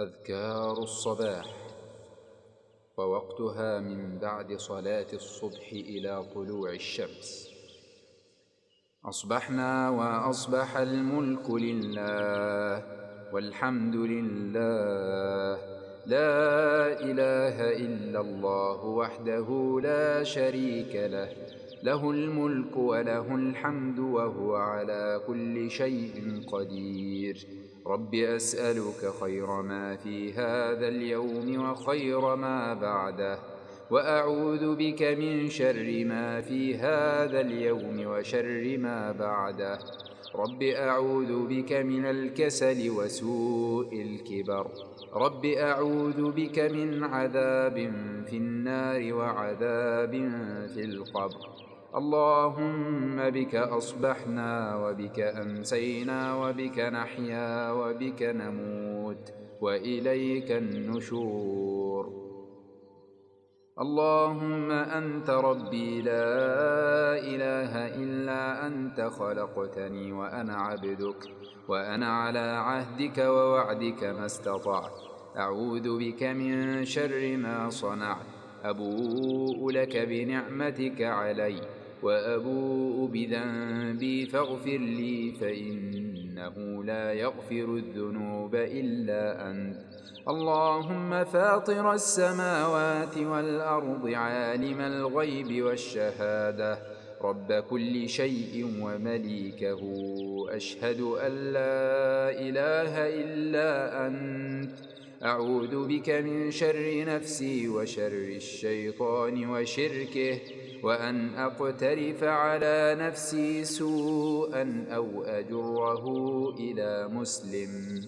أذكار الصباح ووقتها من بعد صلاة الصبح إلى طلوع الشمس. أصبحنا وأصبح الملك لله والحمد لله. لا إله إلا الله وحده لا شريك له. له الملك وله الحمد وهو على كل شيء قدير. رب أسألك خير ما في هذا اليوم وخير ما بعده وأعوذ بك من شر ما في هذا اليوم وشر ما بعده. رب أعوذ بك من الكسل وسوء الكبر رب أعوذ بك من عذاب في النار وعذاب في القبر اللهم بك أصبحنا وبك أمسينا وبك نحيا وبك نموت وإليك النشور اللهم أنت ربي لا إله إلا أنت خلقتني وأنا عبدك وأنا على عهدك ووعدك ما استطعت. أعوذ بك من شر ما صنعت. أبوء لك بنعمتك علي وأبوء بذنبي فاغفر لي فإنه لا يغفر الذنوب إلا أنت. اللهم فاطر السماوات والأرض عالم الغيب والشهادة. رب كل شيء ومليكه. أشهد أن لا إله إلا أنت. أعوذ بك من شر نفسي وشر الشيطان وشركه. وأن أقترف على نفسي سوءا أو أجره إلى مسلم.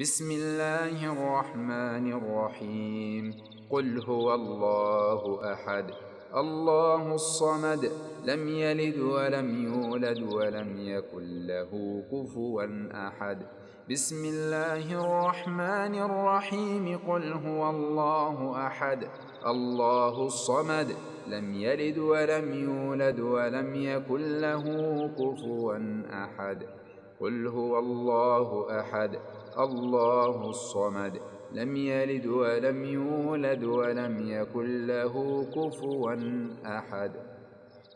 بسم الله الرحمن الرحيم. قل هو الله أحد. الله الصمد. لم يلد ولم يولد ولم يكن له كفوا أحد. بسم الله الرحمن الرحيم. قل هو الله أحد. الله الصمد. لم يلد ولم يولد ولم يكن له كفوا أحد. قل هو الله أحد. الله الصمد. لم يلد ولم يولد ولم يكن له كفوا أحد.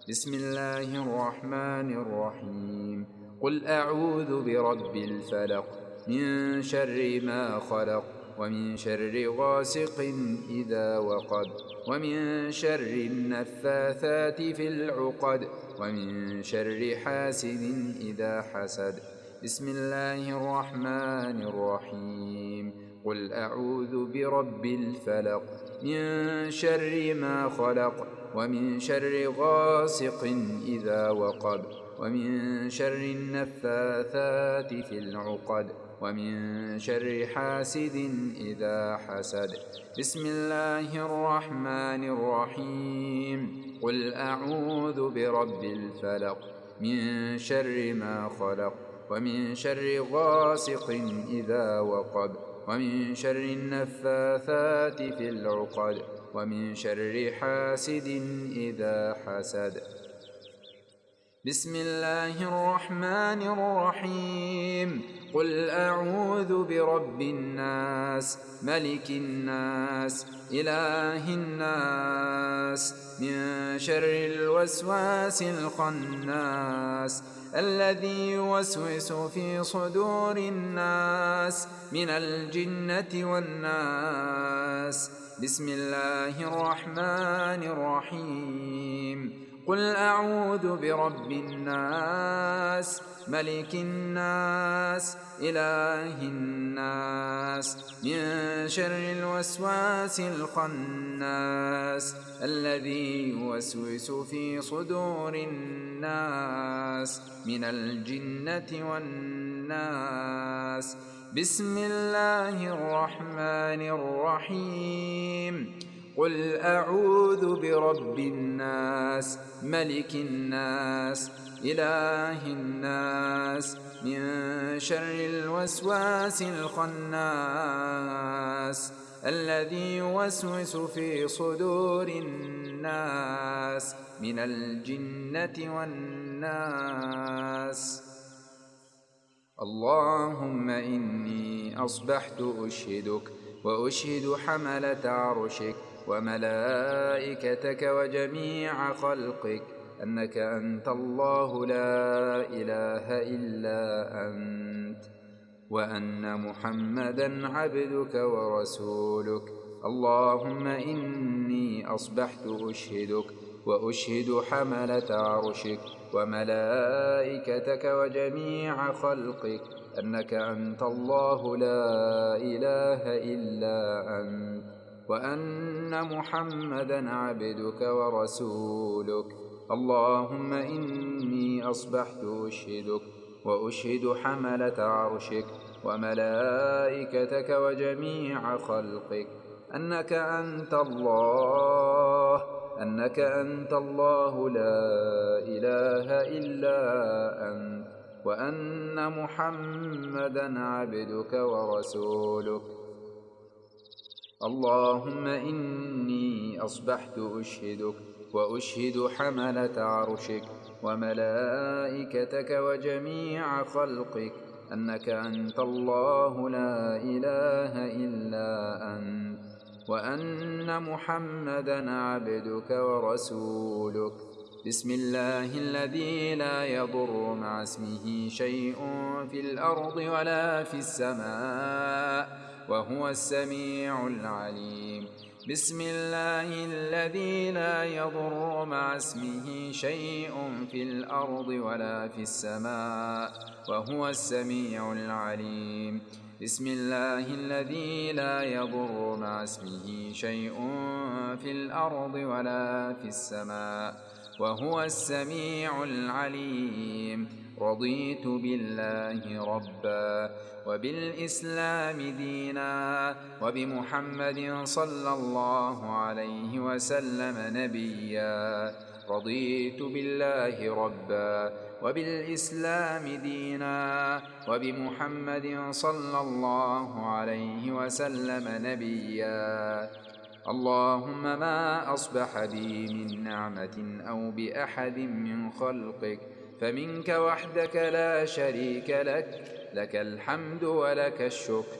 بسم الله الرحمن الرحيم. قل أعوذ برب الفلق من شر ما خلق ومن شر غاسق إذا وقب ومن شر النفاثات في العقد ومن شر حاسد إذا حسد. بسم الله الرحمن الرحيم. قل أعوذ برب الفلق من شر ما خلق ومن شر غاسق إذا وقب ومن شر النفاثات في العقد ومن شر حاسد إذا حسد. بسم الله الرحمن الرحيم. قل أعوذ برب الفلق من شر ما خلق ومن شر غاسق إذا وقب ومن شر النفاثات في العقد ومن شر حاسد إذا حسد. بسم الله الرحمن الرحيم. قل أعوذ برب الناس ملك الناس إله الناس من شر الوسواس الخناس الذي يوسوس في صدور الناس من الجنة والناس. بسم الله الرحمن الرحيم. قل أعوذ برب الناس. ملك الناس إله الناس من شر الوسواس الخناس الذي يوسوس في صدور الناس من الجنة والناس. بسم الله الرحمن الرحيم. قل أعوذ برب الناس ملك الناس إله الناس من شر الوسواس الخناس الذي يوسوس في صدور الناس من الجنة والناس. اللهم إني أصبحت أشهدك وأشهد حملة عرشك وملائكتك وجميع خلقك. أنك أنت الله لا إله إلا أنت وأن محمدا عبدك ورسولك. اللهم إني أصبحت أشهدك وأشهد حملة عرشك وملائكتك وجميع خلقك. أنك أنت الله لا إله إلا أنت وأن محمدا عبدك ورسولك. اللهم إني أصبحت أشهدك وأشهد حملة عرشك وملائكتك وجميع خلقك. أنك أنت الله أنك أنت الله لا إله إلا أنت وأن محمدا عبدك ورسولك. اللهم إني أصبحت أشهدك وأشهد حملة عرشك وملائكتك وجميع خلقك أنك أنت الله لا إله إلا أنت وأن محمدا عبدك ورسولك بسم الله الذي لا يضر مع اسمه شيء في الأرض ولا في السماء وهو السميع العليم بسم الله الذي لا يضر مع اسمه شيء في الأرض ولا في السماء وهو السميع العليم. بسم الله الذي لا يضر مع اسمه شيء في الأرض ولا في السماء وهو السميع العليم. رضيت بالله ربا وبالإسلام دينا وبمحمد صلى الله عليه وسلم نبيا. رضيت بالله ربا وبالإسلام دينا وبمحمد صلى الله عليه وسلم نبيا. اللهم ما أصبح بي من نعمة أو بأحد من خلقك فمنك وحدك لا شريك لك لك الحمد ولك الشكر.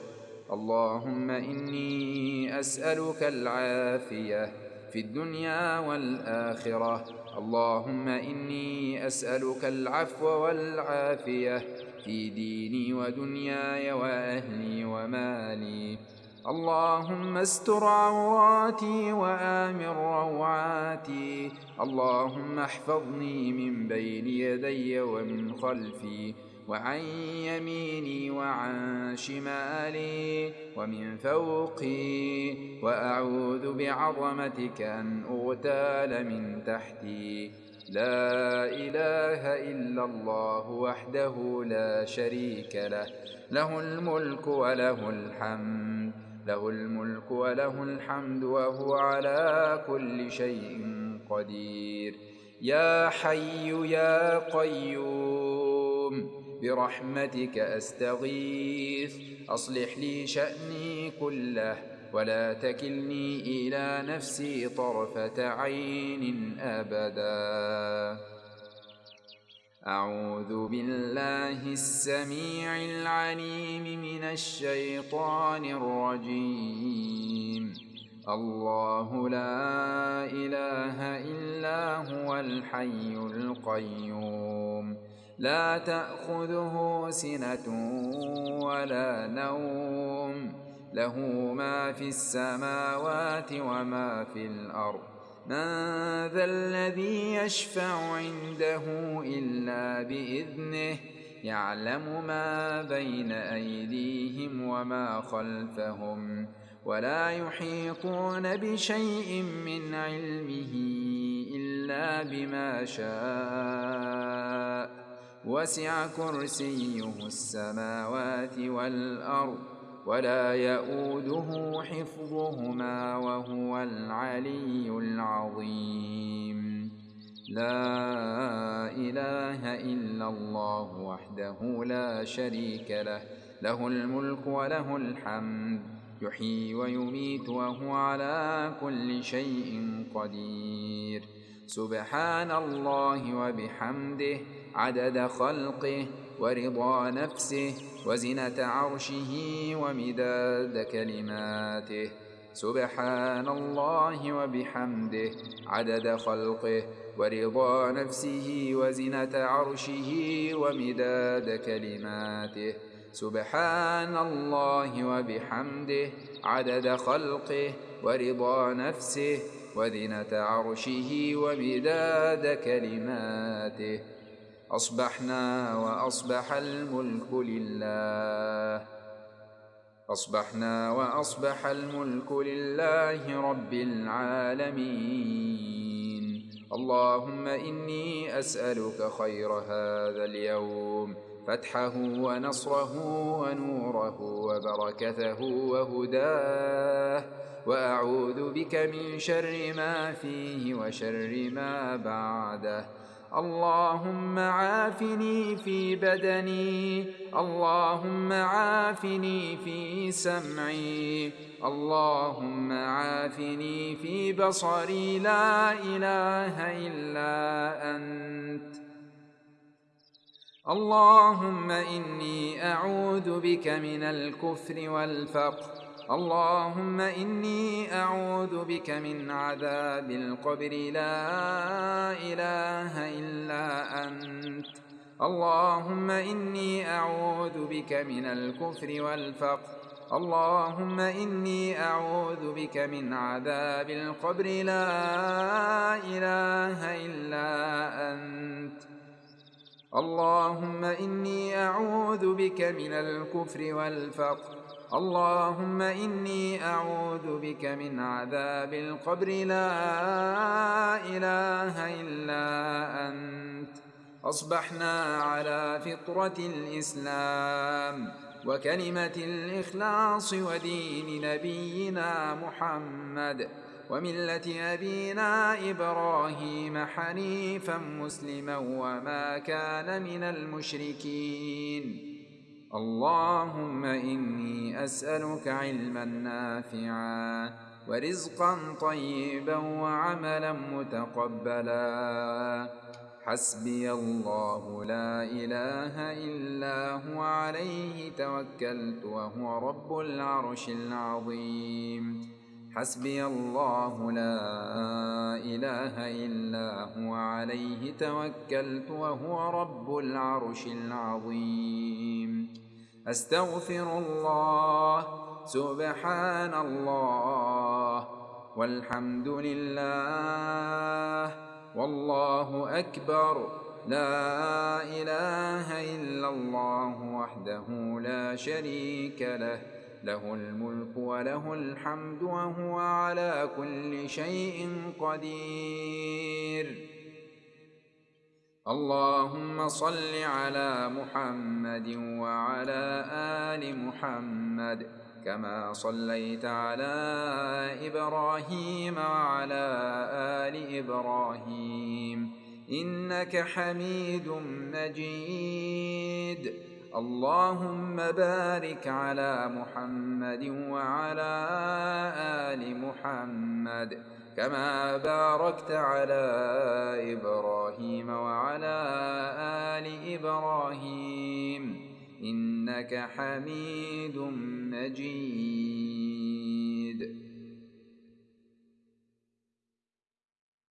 اللهم إني أسألك العافية في الدنيا والآخرة. اللهم إني أسألك العفو والعافية في ديني ودنياي وأهلي ومالي. اللهم استر عوراتي وآمن روعاتي. اللهم احفظني من بين يدي ومن خلفي وعن يميني وعن شمالي ومن فوقي. وأعوذ بعظمتك أن أغتال من تحتي. لا إله إلا الله وحده لا شريك له له الملك وله الحمد. له الملك وله الحمد وهو على كل شيء قدير. يا حي يا قيوم برحمتك أستغيث. أصلح لي شأني كله ولا تكلني إلى نفسي طرفة عين أبدا. أعوذ بالله السميع العليم من الشيطان الرجيم. الله لا إله إلا هو الحي القيوم. لا تأخذه سنة ولا نوم. له ما في السماوات وما في الأرض. من ذا الذي يشفع عنده إلا بإذنه؟ يعلم ما بين أيديهم وما خلفهم ولا يحيطون بشيء من علمه إلا بما شاء. وسع كرسيه السماوات والأرض ولا يؤوده حفظهما وهو العلي العظيم. لا إله إلا الله وحده لا شريك له له الملك وله الحمد يحيي ويميت وهو على كل شيء قدير. سبحان الله وبحمده عدد خلقه ورضا نفسه وزنة عرشه ومداد كلماته. سبحان الله وبحمده. عدد خلقه ورضا نفسه وزنة عرشه ومداد كلماته. سبحان الله وبحمده. عدد خلقه ورضا نفسه وزنة عرشه ومداد كلماته. أصبحنا وأصبح الملك لله. أصبحنا وأصبح الملك لله رب العالمين. اللهم إني أسألك خير هذا اليوم. فتحه ونصره ونوره وبركته وهداه. وأعوذ بك من شر ما فيه وشر ما بعده. اللهم عافني في بدني اللهم عافني في سمعي اللهم عافني في بصري. لا إله إلا أنت. اللهم إني أعوذ بك من الكفر والفقر. اللهم إني أعوذ بك من عذاب القبر. لا إله إلا أنت. اللهم إني أعوذ بك من الكفر والفقر. اللهم إني أعوذ بك من عذاب القبر. لا إله إلا أنت. اللهم إني أعوذ بك من الكفر والفقر. اللهم إني أعوذ بك من عذاب القبر. لا إله إلا أنت. أصبحنا على فطرة الإسلام وكلمة الإخلاص ودين نبينا محمد وملة أبينا إبراهيم حنيفا مسلما وما كان من المشركين. اللهم إني أسألك علما نافعا ورزقا طيبا وعملا متقبلا. حسبي الله لا إله إلا هو عليه توكلت وهو رب العرش العظيم. حسبي الله لا إله إلا هو عليه توكلت وهو رب العرش العظيم. أستغفر الله. سبحان الله والحمد لله. والله أكبر. لا إله إلا الله وحده لا شريك له. له الملك وله الحمد وهو على كل شيء قدير. اللهم صل على محمد وعلى آل محمد كما صليت على إبراهيم وعلى آل إبراهيم. إنك حميد مجيد. اللهم بارك على محمد وعلى آل محمد. كما باركت على إبراهيم وعلى آل إبراهيم إنك حميد مجيد.